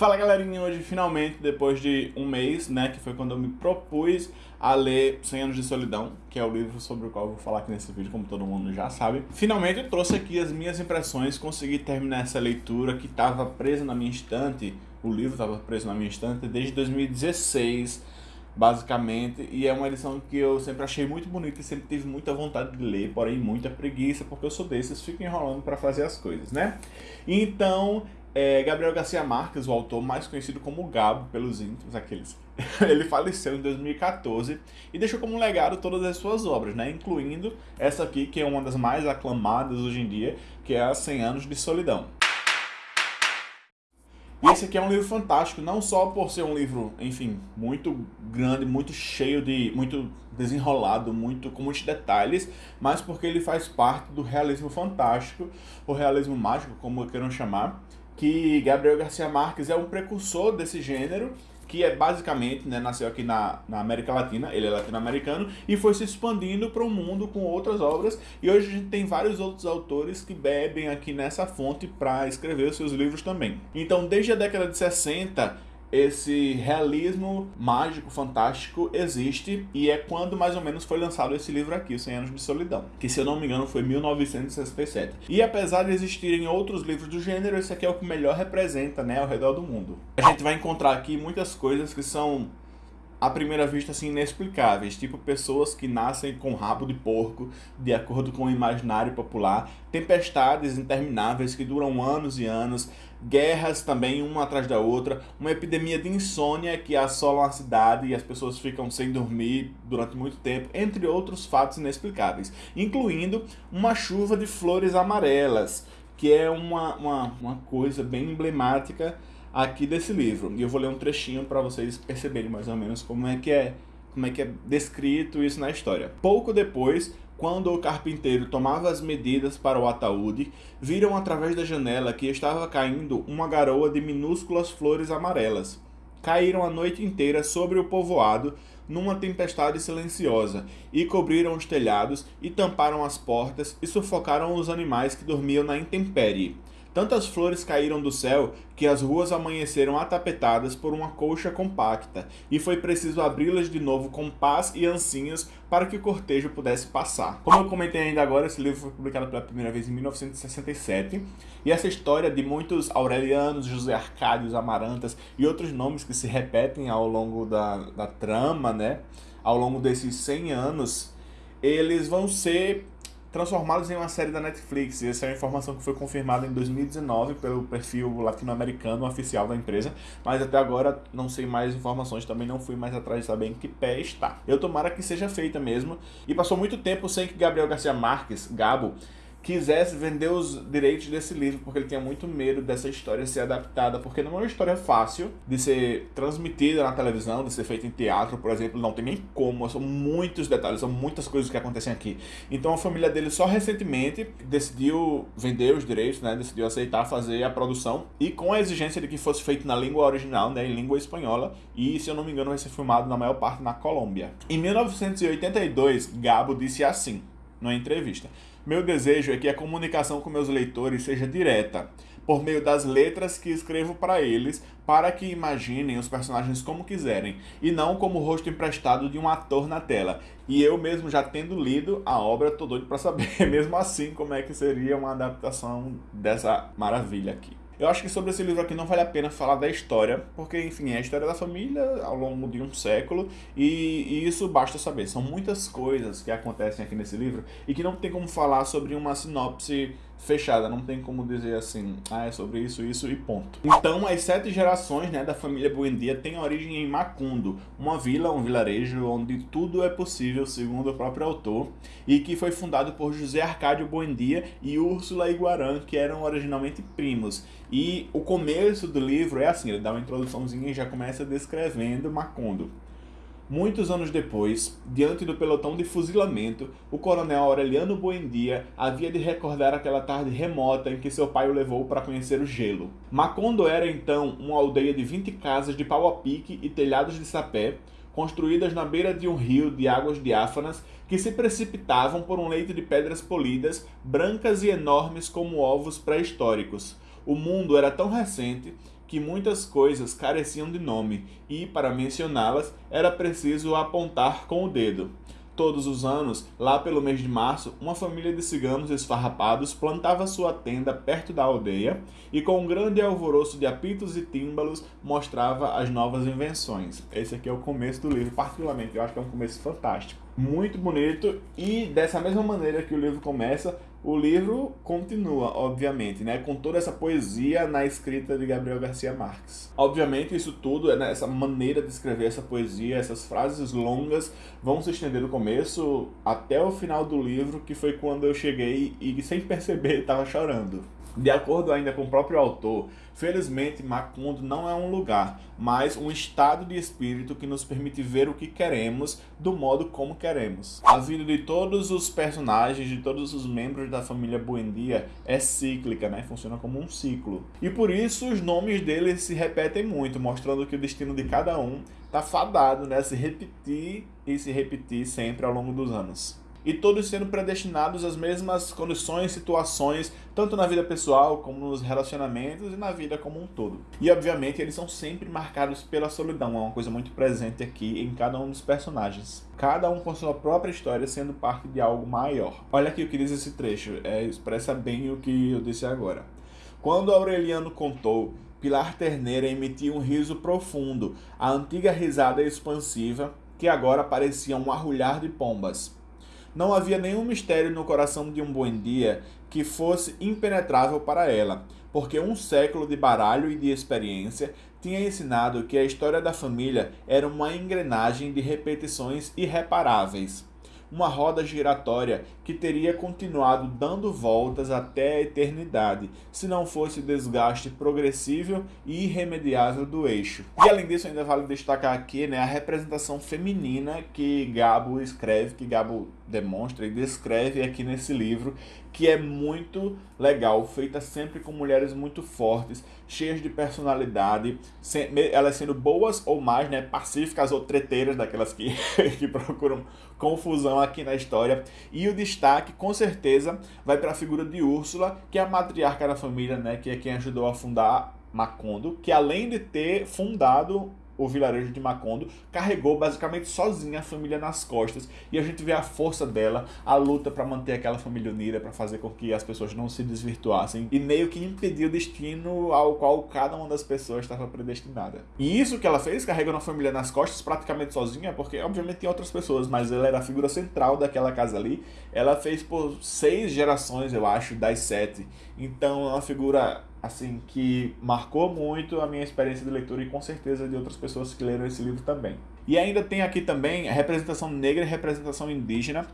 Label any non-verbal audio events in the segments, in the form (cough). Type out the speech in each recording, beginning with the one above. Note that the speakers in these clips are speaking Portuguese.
Fala galerinha, hoje finalmente, depois de um mês, né, que foi quando eu me propus a ler 100 Anos de Solidão, que é o livro sobre o qual eu vou falar aqui nesse vídeo, como todo mundo já sabe. Finalmente eu trouxe aqui as minhas impressões, consegui terminar essa leitura que estava presa na minha estante, o livro estava preso na minha estante desde 2016, basicamente, e é uma edição que eu sempre achei muito bonita e sempre tive muita vontade de ler, porém muita preguiça, porque eu sou desses, fico enrolando para fazer as coisas, né? Então, é, Gabriel Garcia Marques, o autor mais conhecido como Gabo pelos íntimos, aqueles. (laughs) Ele faleceu em 2014 e deixou como legado todas as suas obras, né? incluindo essa aqui, que é uma das mais aclamadas hoje em dia, que é a 100 Anos de Solidão. E esse aqui é um livro fantástico, não só por ser um livro, enfim, muito grande, muito cheio de... muito desenrolado, muito com muitos detalhes, mas porque ele faz parte do realismo fantástico, o realismo mágico, como queiram chamar, que Gabriel Garcia Marques é um precursor desse gênero, que é basicamente, né, nasceu aqui na, na América Latina, ele é latino-americano, e foi se expandindo para o mundo com outras obras, e hoje a gente tem vários outros autores que bebem aqui nessa fonte para escrever os seus livros também. Então, desde a década de 60, esse realismo mágico, fantástico existe e é quando mais ou menos foi lançado esse livro aqui, 100 Anos de Solidão, que se eu não me engano foi 1967. E apesar de existirem outros livros do gênero, esse aqui é o que melhor representa né, ao redor do mundo. A gente vai encontrar aqui muitas coisas que são à primeira vista assim inexplicáveis, tipo pessoas que nascem com rabo de porco, de acordo com o imaginário popular, tempestades intermináveis que duram anos e anos, guerras também uma atrás da outra, uma epidemia de insônia que assola a cidade e as pessoas ficam sem dormir durante muito tempo, entre outros fatos inexplicáveis, incluindo uma chuva de flores amarelas, que é uma, uma, uma coisa bem emblemática aqui desse livro. E eu vou ler um trechinho para vocês perceberem mais ou menos como é que é como é que é descrito isso na história. Pouco depois, quando o carpinteiro tomava as medidas para o ataúde, viram através da janela que estava caindo uma garoa de minúsculas flores amarelas. Caíram a noite inteira sobre o povoado numa tempestade silenciosa e cobriram os telhados e tamparam as portas e sufocaram os animais que dormiam na intempérie. Tantas flores caíram do céu que as ruas amanheceram atapetadas por uma colcha compacta, e foi preciso abri-las de novo com pás e ancinhos para que o cortejo pudesse passar. Como eu comentei ainda agora, esse livro foi publicado pela primeira vez em 1967, e essa história de muitos Aurelianos, José Arcádios, Amarantas e outros nomes que se repetem ao longo da, da trama, né, ao longo desses 100 anos, eles vão ser transformados em uma série da Netflix. Essa é uma informação que foi confirmada em 2019 pelo perfil latino-americano oficial da empresa, mas até agora não sei mais informações, também não fui mais atrás de saber em que pé está. Eu tomara que seja feita mesmo, e passou muito tempo sem que Gabriel Garcia Marques, Gabo, quisesse vender os direitos desse livro, porque ele tinha muito medo dessa história ser adaptada, porque não é uma história fácil de ser transmitida na televisão, de ser feita em teatro, por exemplo, não tem nem como, são muitos detalhes, são muitas coisas que acontecem aqui. Então a família dele só recentemente decidiu vender os direitos, né, decidiu aceitar fazer a produção, e com a exigência de que fosse feito na língua original, né, em língua espanhola, e se eu não me engano vai ser filmado na maior parte na Colômbia. Em 1982, Gabo disse assim, numa entrevista. Meu desejo é que a comunicação com meus leitores seja direta, por meio das letras que escrevo para eles, para que imaginem os personagens como quiserem, e não como o rosto emprestado de um ator na tela. E eu mesmo já tendo lido a obra, tô doido para saber, (laughs) mesmo assim, como é que seria uma adaptação dessa maravilha aqui. Eu acho que sobre esse livro aqui não vale a pena falar da história, porque, enfim, é a história da família ao longo de um século, e, e, isso basta saber. São muitas coisas que acontecem aqui nesse livro e que não tem como falar sobre uma sinopse fechada, não tem como dizer assim, ah, é sobre isso, isso e ponto. Então, as sete gerações né, da família Buendia têm origem em Macundo, uma vila, um vilarejo onde tudo é possível, segundo o próprio autor, e que foi fundado por José Arcádio Buendia e Úrsula Iguarã, que eram originalmente primos. E o começo do livro é assim, ele dá uma introduçãozinha e já começa descrevendo Macundo. Muitos anos depois, diante do pelotão de fuzilamento, o coronel Aureliano Buendia havia de recordar aquela tarde remota em que seu pai o levou para conhecer o gelo. Macondo era então uma aldeia de 20 casas de pau a pique e telhados de sapé, construídas na beira de um rio de águas diáfanas que se precipitavam por um leito de pedras polidas, brancas e enormes como ovos pré-históricos. O mundo era tão recente que muitas coisas careciam de nome e, para mencioná-las, era preciso apontar com o dedo. Todos os anos, lá pelo mês de março, uma família de ciganos esfarrapados plantava sua tenda perto da aldeia e, com um grande alvoroço de apitos e tímbalos, mostrava as novas invenções. Esse aqui é o começo do livro, particularmente, eu acho que é um começo fantástico. Muito bonito e, dessa mesma maneira que o livro começa, o livro continua, obviamente, né, com toda essa poesia na escrita de Gabriel Garcia Marques. Obviamente, isso tudo, né, essa maneira de escrever essa poesia, essas frases longas, vão se estender do começo até o final do livro, que foi quando eu cheguei e, sem perceber, estava chorando. De acordo ainda com o próprio autor, felizmente Macondo não é um lugar, mas um estado de espírito que nos permite ver o que queremos do modo como queremos. A vida de todos os personagens, de todos os membros da família Buendia é cíclica, né? funciona como um ciclo. E por isso os nomes deles se repetem muito, mostrando que o destino de cada um está fadado né? a se repetir e se repetir sempre ao longo dos anos e todos sendo predestinados às mesmas condições, situações, tanto na vida pessoal como nos relacionamentos e na vida como um todo. E obviamente eles são sempre marcados pela solidão, é uma coisa muito presente aqui em cada um dos personagens. Cada um com sua própria história sendo parte de algo maior. Olha aqui o que diz esse trecho, é, expressa bem o que eu disse agora. Quando Aureliano contou Pilar Terneira emitia um riso profundo, a antiga risada expansiva, que agora parecia um arrulhar de pombas. Não havia nenhum mistério no coração de um Buendia que fosse impenetrável para ela, porque um século de baralho e de experiência tinha ensinado que a história da família era uma engrenagem de repetições irreparáveis uma roda giratória que teria continuado dando voltas até a eternidade, se não fosse o desgaste progressivo e irremediável do eixo. E além disso, ainda vale destacar aqui né, a representação feminina que Gabo escreve, que Gabo demonstra e descreve aqui nesse livro, que é muito legal, feita sempre com mulheres muito fortes, cheias de personalidade, elas sendo boas ou mais, né, pacíficas ou treteiras, daquelas que, (laughs) que procuram confusão aqui na história. E o destaque, com certeza, vai para a figura de Úrsula, que é a matriarca da família, né, que é quem ajudou a fundar Macondo, que além de ter fundado o vilarejo de Macondo, carregou basicamente sozinha a família nas costas. E a gente vê a força dela, a luta para manter aquela família unida, para fazer com que as pessoas não se desvirtuassem e meio que impedir o destino ao qual cada uma das pessoas estava predestinada. E isso que ela fez, carregando a família nas costas praticamente sozinha, porque obviamente tem outras pessoas, mas ela era a figura central daquela casa ali. Ela fez por seis gerações, eu acho, das sete. Então é uma figura assim, que marcou muito a minha experiência de leitura e com certeza de outras pessoas que leram esse livro também. E ainda tem aqui também representação negra e representação indígena,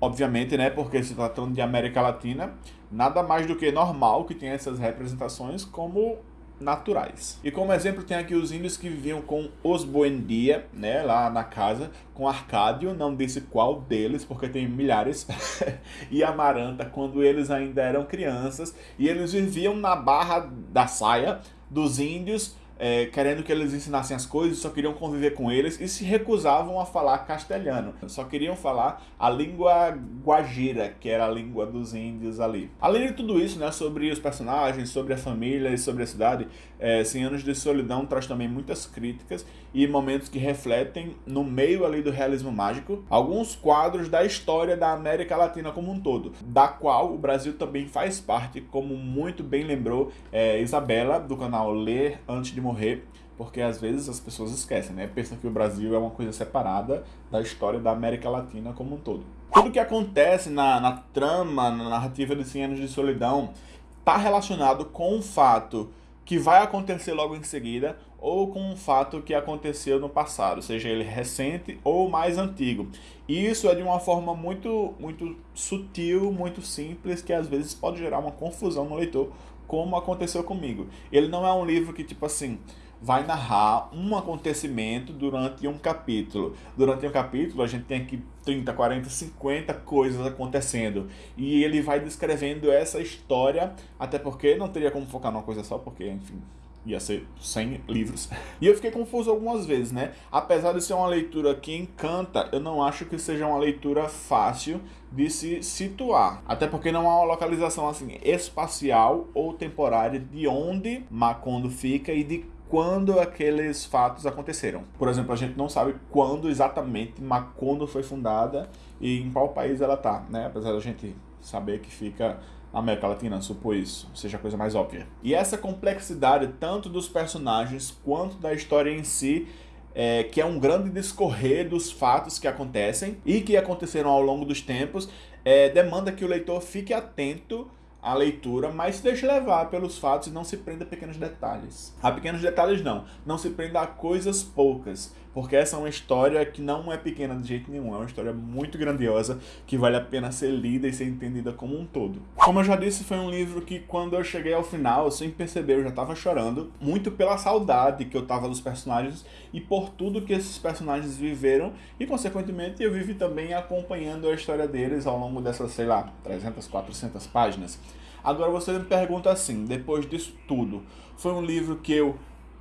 obviamente, né, porque se tratando de América Latina, nada mais do que normal que tenha essas representações como naturais. E como exemplo tem aqui os índios que viviam com os Buendia, né, lá na casa, com Arcádio, não disse qual deles, porque tem milhares, (laughs) e Amaranta, quando eles ainda eram crianças, e eles viviam na barra da saia dos índios, é, querendo que eles ensinassem as coisas, só queriam conviver com eles e se recusavam a falar castelhano. Só queriam falar a língua guajira, que era a língua dos índios ali. Além de tudo isso, né, sobre os personagens, sobre a família e sobre a cidade, é, 100 Anos de Solidão traz também muitas críticas e momentos que refletem, no meio ali do realismo mágico, alguns quadros da história da América Latina como um todo, da qual o Brasil também faz parte, como muito bem lembrou é, Isabela, do canal Ler Antes de Morrer morrer, porque às vezes as pessoas esquecem, né? Pensam que o Brasil é uma coisa separada da história da América Latina como um todo. Tudo que acontece na, na trama, na narrativa de 100 Anos de Solidão, está relacionado com um fato que vai acontecer logo em seguida ou com um fato que aconteceu no passado, seja ele recente ou mais antigo. E isso é de uma forma muito, muito sutil, muito simples, que às vezes pode gerar uma confusão no leitor, como aconteceu comigo. Ele não é um livro que, tipo assim, vai narrar um acontecimento durante um capítulo. Durante um capítulo, a gente tem aqui 30, 40, 50 coisas acontecendo. E ele vai descrevendo essa história, até porque não teria como focar numa coisa só, porque, enfim, ia ser 100 livros. (laughs) E eu fiquei confuso algumas vezes, né? Apesar de ser uma leitura que encanta, eu não acho que seja uma leitura fácil de se situar. Até porque não há uma localização assim espacial ou temporária de onde Macondo fica e de quando aqueles fatos aconteceram. Por exemplo, a gente não sabe quando exatamente Macondo foi fundada e em qual país ela está, né? Apesar da gente saber que fica na América Latina, isso, seja a coisa mais óbvia. E essa complexidade, tanto dos personagens quanto da história em si, é, que é um grande discorrer dos fatos que acontecem e que aconteceram ao longo dos tempos, é, demanda que o leitor fique atento à leitura, mas se deixe levar pelos fatos e não se prenda a pequenos detalhes. A pequenos detalhes não, não se prenda a coisas poucas, porque essa é uma história que não é pequena de jeito nenhum, é uma história muito grandiosa que vale a pena ser lida e ser entendida como um todo. Como eu já disse, foi um livro que quando eu cheguei ao final, sem perceber, eu já estava chorando, muito pela saudade que eu tava dos personagens e por tudo que esses personagens viveram e, consequentemente, eu vivi também acompanhando a história deles ao longo dessas, sei lá, 300, 400 páginas. Agora você me pergunta assim, depois disso tudo, foi um livro que eu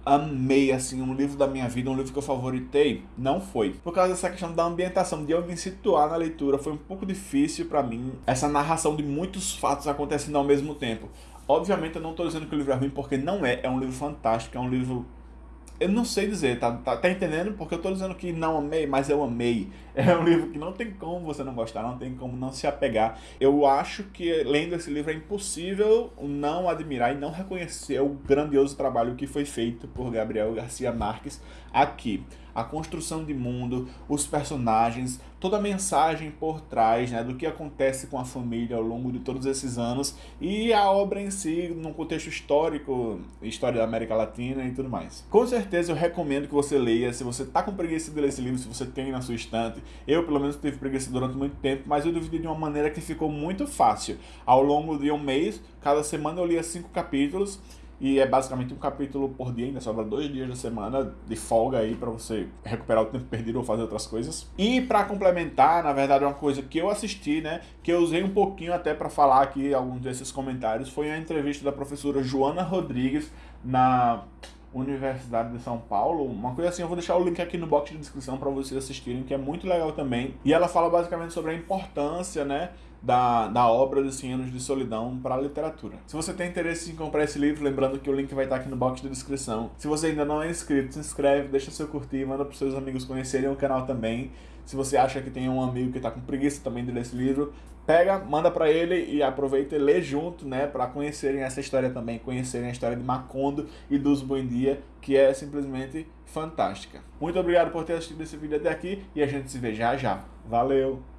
amei, assim, um livro da minha vida, um livro que eu favoritei, não foi. Por causa dessa questão da ambientação, de eu me situar na leitura, foi um pouco difícil para mim, essa narração de muitos fatos acontecendo ao mesmo tempo. Obviamente eu não estou dizendo que o livro é ruim, porque não é, é um livro fantástico, é um livro eu não sei dizer, tá, tá, tá, entendendo? Porque eu tô dizendo que não amei, mas eu amei. (laughs) É um livro que não tem como você não gostar, não tem como não se apegar. Eu acho que lendo esse livro é impossível não admirar e não reconhecer o grandioso trabalho que foi feito por Gabriel Garcia Marques aqui a construção de mundo, os personagens, toda a mensagem por trás né, do que acontece com a família ao longo de todos esses anos e a obra em si, num contexto histórico, história da América Latina e tudo mais. Com certeza eu recomendo que você leia, se você está com preguiça de ler esse livro, se você tem na sua estante, eu pelo menos tive preguiça durante muito tempo, mas eu dividi de uma maneira que ficou muito fácil. Ao longo de um mês, cada semana eu lia cinco capítulos, e é basicamente um capítulo por dia, ainda sobra dois dias da semana de folga aí para você recuperar o tempo perdido ou fazer outras coisas. E para complementar, na verdade, uma coisa que eu assisti, né, que eu usei um pouquinho até para falar aqui alguns desses comentários, foi a entrevista da professora Joana Rodrigues na Universidade de São Paulo, uma coisa assim, eu vou deixar o link aqui no box de descrição para vocês assistirem, que é muito legal também. E ela fala basicamente sobre a importância, né, da, da obra dos 100 anos de solidão para a literatura. Se você tem interesse em comprar esse livro, lembrando que o link vai estar aqui no box de descrição. Se você ainda não é inscrito, se inscreve, deixa seu curtir, manda para seus amigos conhecerem o canal também. Se você acha que tem um amigo que está com preguiça também de ler esse livro, pega, manda para ele e aproveita e lê junto, né, para conhecerem essa história também, conhecerem a história de Macondo e dos Buendia, que é simplesmente fantástica. Muito obrigado por ter assistido esse vídeo até aqui e a gente se vê já já. Valeu!